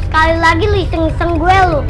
Sekali lagi lu iseng-iseng gue lu.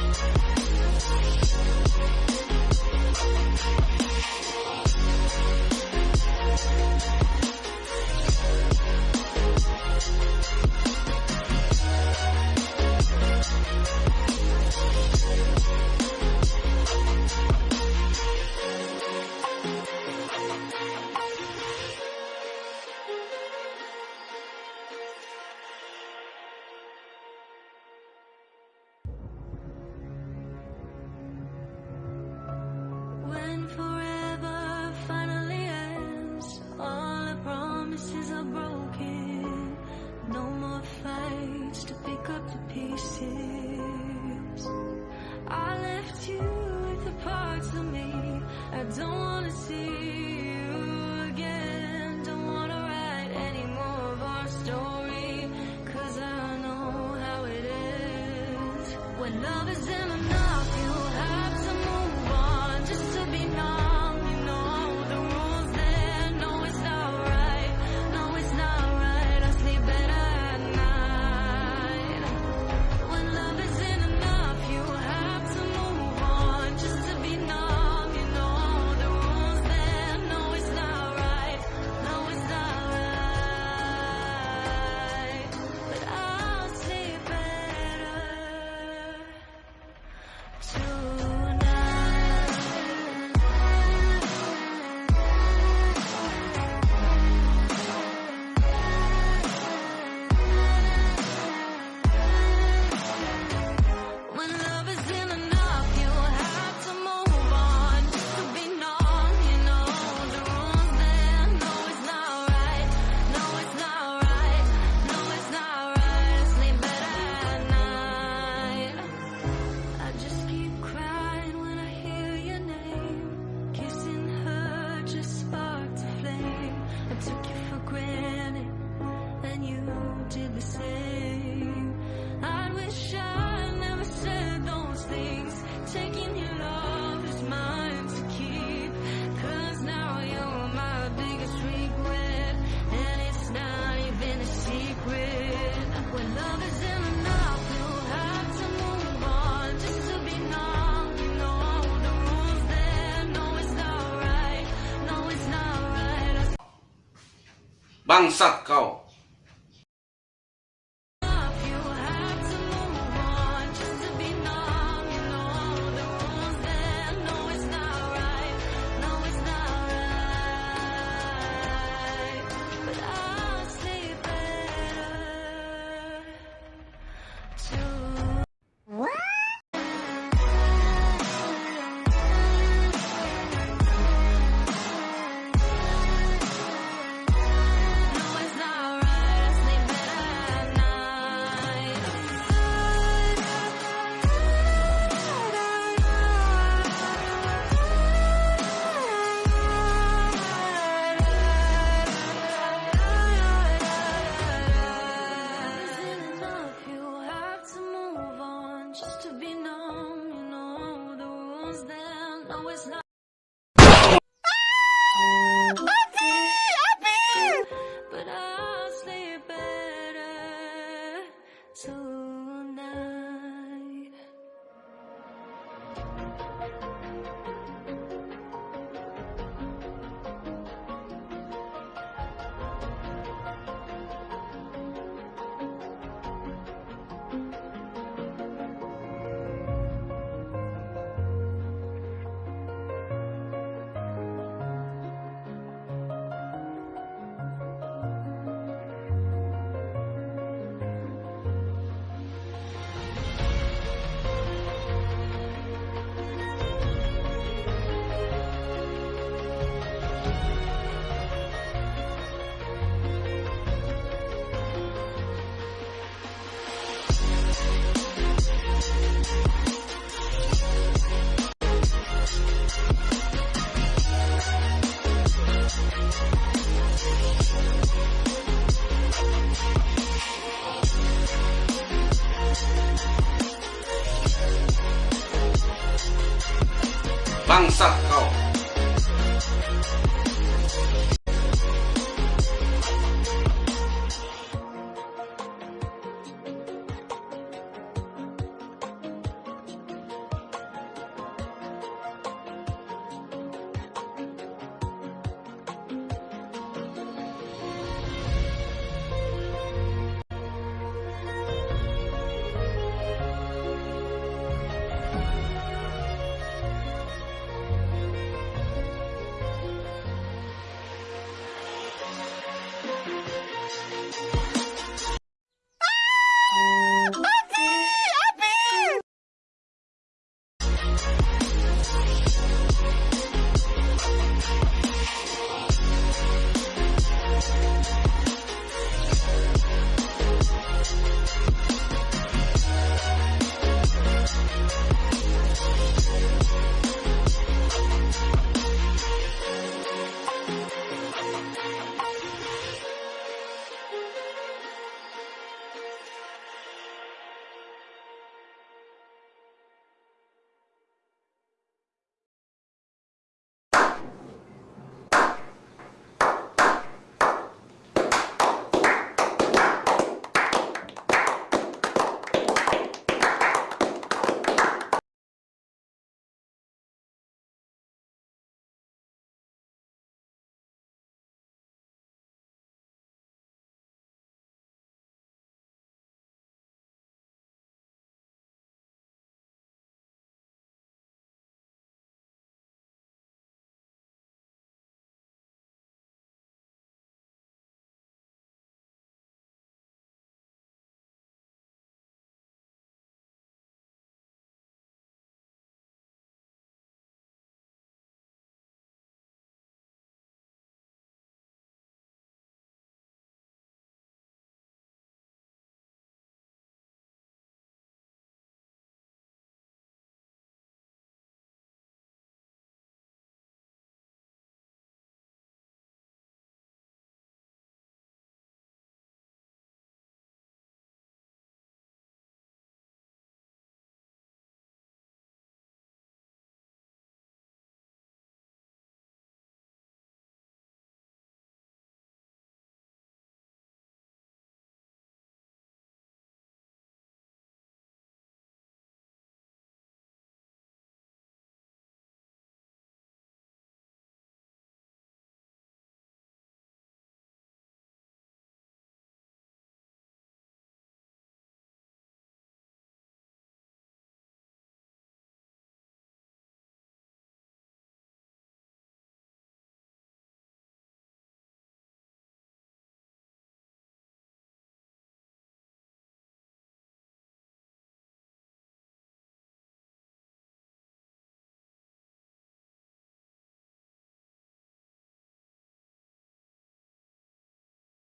When forever finally love is in my did the same. I wish I never said those things. Taking your love is mine to keep. Cause now you're my biggest regret. And it's not even a secret. When love is in Bangsat kau うん。bangsat kau.